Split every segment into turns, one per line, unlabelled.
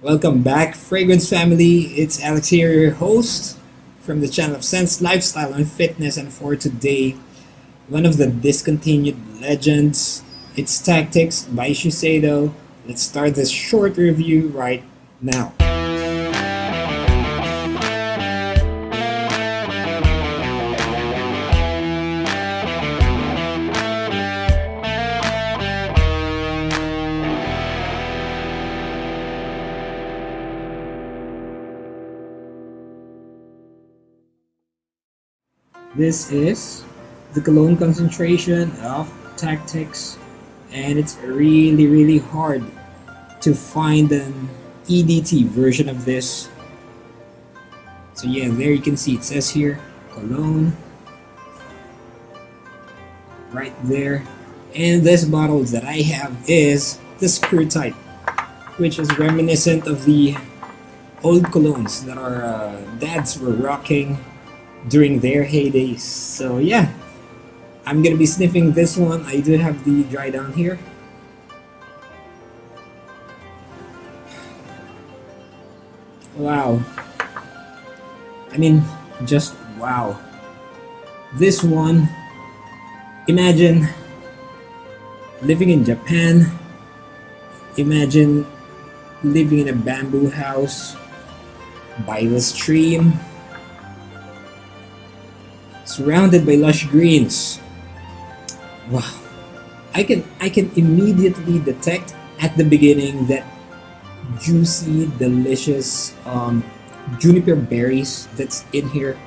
Welcome back, Fragrance family. It's Alex here, your host from the channel of Sense Lifestyle and Fitness. And for today, one of the discontinued legends, it's Tactics by Shiseido. Let's start this short review right now. This is the cologne concentration of Tactics and it's really really hard to find an EDT version of this. So yeah, there you can see it says here cologne right there. And this bottle that I have is the screw type, which is reminiscent of the old colognes that our uh, dads were rocking during their heydays. So yeah, I'm gonna be sniffing this one. I do have the dry down here. Wow. I mean, just wow. This one, imagine living in Japan. Imagine living in a bamboo house by the stream surrounded by lush greens. Wow. I can I can immediately detect at the beginning that juicy, delicious um, juniper berries that's in here.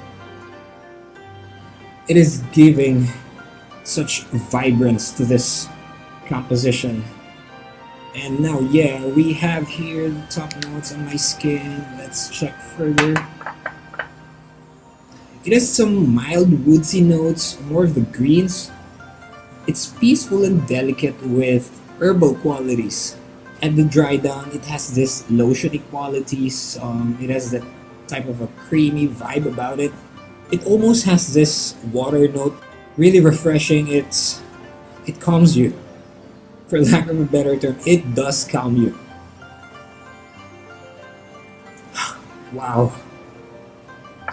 It is giving such vibrance to this composition. And now, yeah, we have here the top notes on my skin. Let's check further. It has some mild woodsy notes, more of the greens. It's peaceful and delicate with herbal qualities. At the dry down, it has this lotiony qualities. Um, it has that type of a creamy vibe about it. It almost has this water note, really refreshing. It's it calms you. For lack of a better term, it does calm you. wow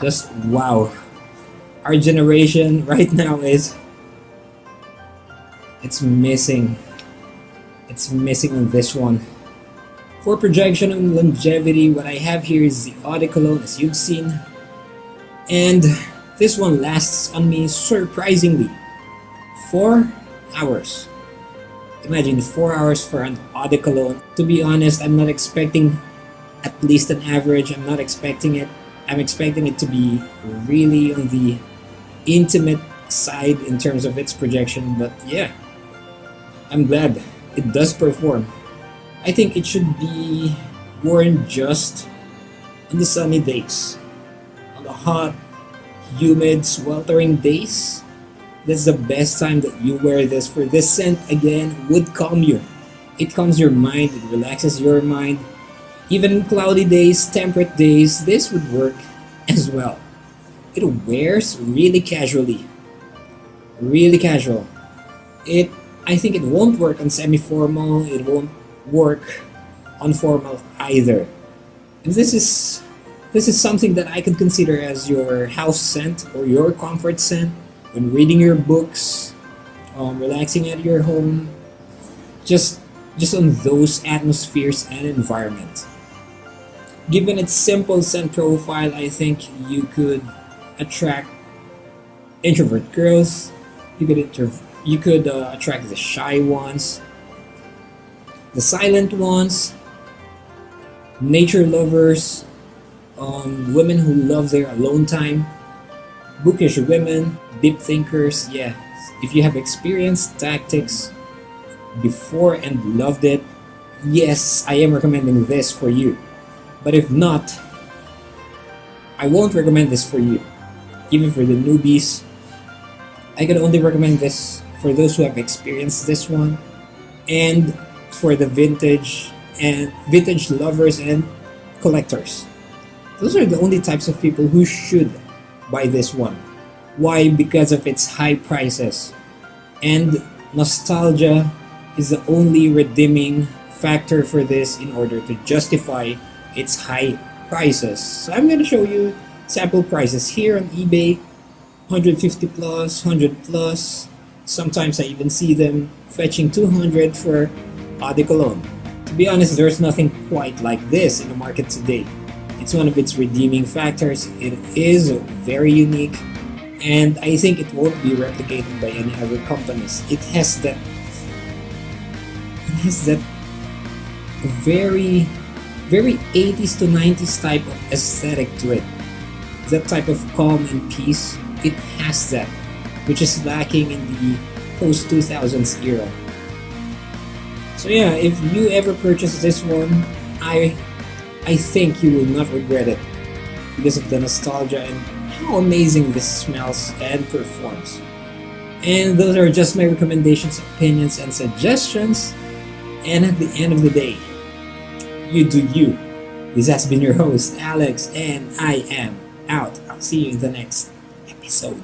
just wow. Our generation right now is it's missing. It's missing on this one. For projection and longevity what I have here is the Cologne as you've seen. And this one lasts on me surprisingly. Four hours. Imagine four hours for an Cologne to be honest I'm not expecting at least an average. I'm not expecting it I'm expecting it to be really on the intimate side in terms of its projection, but yeah, I'm glad it does perform. I think it should be worn just on the sunny days. On the hot, humid, sweltering days, this is the best time that you wear this for this scent again would calm you. It calms your mind, it relaxes your mind, even cloudy days, temperate days, this would work as well. It wears really casually. Really casual. It I think it won't work on semi-formal, it won't work on formal either. If this is this is something that I could consider as your house scent or your comfort scent when reading your books, um, relaxing at your home, just just on those atmospheres and environment. Given its simple scent profile, I think you could attract introvert girls. You could you could uh, attract the shy ones, the silent ones, nature lovers, um, women who love their alone time, bookish women, deep thinkers. Yeah, if you have experienced tactics before and loved it, yes, I am recommending this for you. But if not, I won't recommend this for you. Even for the newbies, I can only recommend this for those who have experienced this one and for the vintage and vintage lovers and collectors. Those are the only types of people who should buy this one. Why? Because of its high prices. And nostalgia is the only redeeming factor for this in order to justify its high prices. So I'm going to show you sample prices here on eBay 150 plus, 100 plus. Sometimes I even see them fetching 200 for eau de cologne. To be honest, there's nothing quite like this in the market today. It's one of its redeeming factors. It is very unique and I think it won't be replicated by any other companies. It has that it has that very very 80s to 90s type of aesthetic to it. That type of calm and peace, it has that, which is lacking in the post 2000s era. So yeah, if you ever purchase this one, I I think you will not regret it because of the nostalgia and how amazing this smells and performs. And those are just my recommendations, opinions, and suggestions. And at the end of the day, you do you. This has been your host, Alex, and I am out. I'll see you in the next episode.